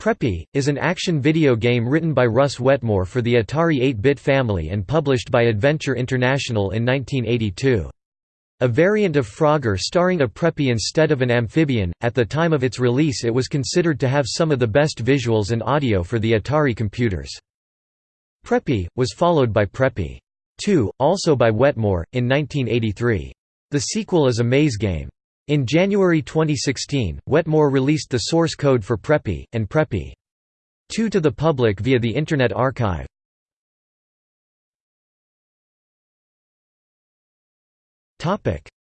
Preppie, is an action video game written by Russ Wetmore for the Atari 8-bit family and published by Adventure International in 1982. A variant of Frogger starring a Preppy instead of an amphibian, at the time of its release it was considered to have some of the best visuals and audio for the Atari computers. Preppie, was followed by Preppie 2, also by Wetmore, in 1983. The sequel is a maze game. In January 2016, Wetmore released the source code for Preppie, and Preppie 2 to the public via the Internet Archive.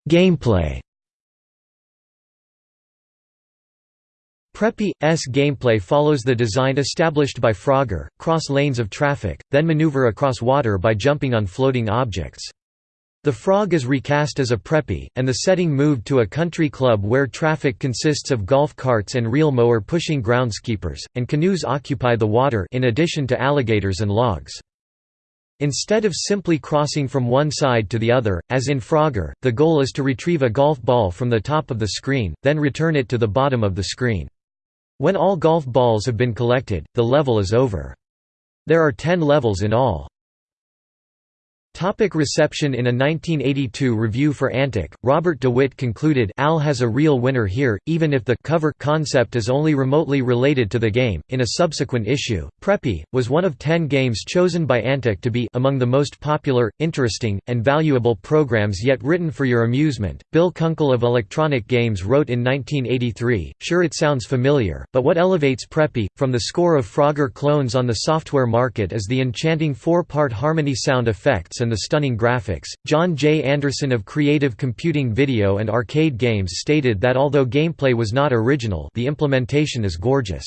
Gameplay Preppie's gameplay follows the design established by Frogger, cross lanes of traffic, then maneuver across water by jumping on floating objects. The Frog is recast as a preppy, and the setting moved to a country club where traffic consists of golf carts and reel mower pushing groundskeepers, and canoes occupy the water in addition to alligators and logs. Instead of simply crossing from one side to the other, as in Frogger, the goal is to retrieve a golf ball from the top of the screen, then return it to the bottom of the screen. When all golf balls have been collected, the level is over. There are ten levels in all. Topic reception In a 1982 review for Antic, Robert DeWitt concluded Al has a real winner here, even if the cover concept is only remotely related to the game. In a subsequent issue, Preppie was one of ten games chosen by Antic to be among the most popular, interesting, and valuable programs yet written for your amusement. Bill Kunkel of Electronic Games wrote in 1983 Sure, it sounds familiar, but what elevates Preppie, from the score of Frogger clones on the software market is the enchanting four part harmony sound effects and the stunning graphics. John J. Anderson of Creative Computing Video and Arcade Games stated that although gameplay was not original, the implementation is gorgeous.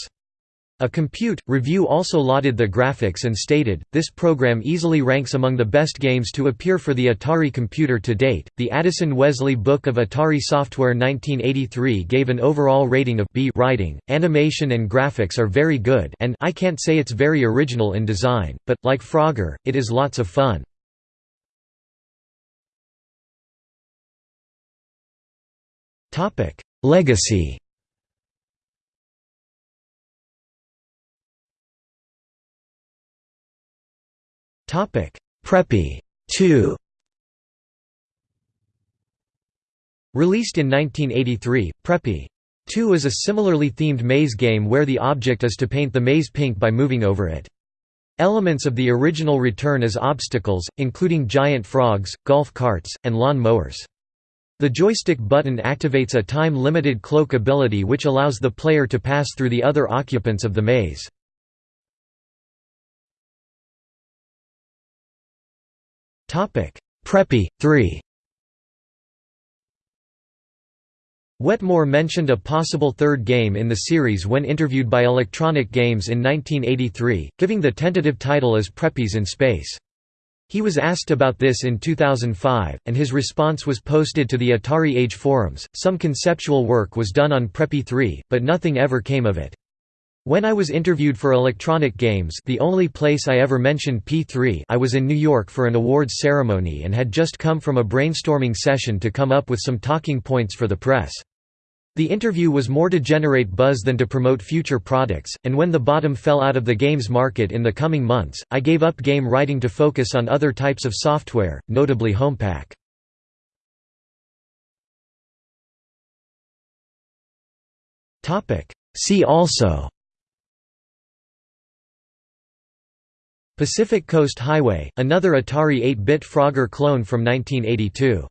A Compute review also lauded the graphics and stated, This program easily ranks among the best games to appear for the Atari computer to date. The Addison Wesley Book of Atari Software 1983 gave an overall rating of B. Writing, animation, and graphics are very good, and I can't say it's very original in design, but, like Frogger, it is lots of fun. Legacy. Topic: Preppie. 2 Released in 1983, Preppie. 2 is a similarly themed maze game where the object is to paint the maze pink by moving over it. Elements of the original return as obstacles, including giant frogs, golf carts, and lawn mowers. The joystick button activates a time-limited cloak ability which allows the player to pass through the other occupants of the maze. Preppie 3 Wetmore mentioned a possible third game in the series when interviewed by Electronic Games in 1983, giving the tentative title as Preppies in Space. He was asked about this in 2005, and his response was posted to the Atari Age forums. Some conceptual work was done on Preppie 3, but nothing ever came of it. When I was interviewed for Electronic Games the only place I ever mentioned P3 I was in New York for an awards ceremony and had just come from a brainstorming session to come up with some talking points for the press. The interview was more to generate buzz than to promote future products, and when the bottom fell out of the games market in the coming months, I gave up game writing to focus on other types of software, notably Homepak. See also Pacific Coast Highway, another Atari 8-bit Frogger clone from 1982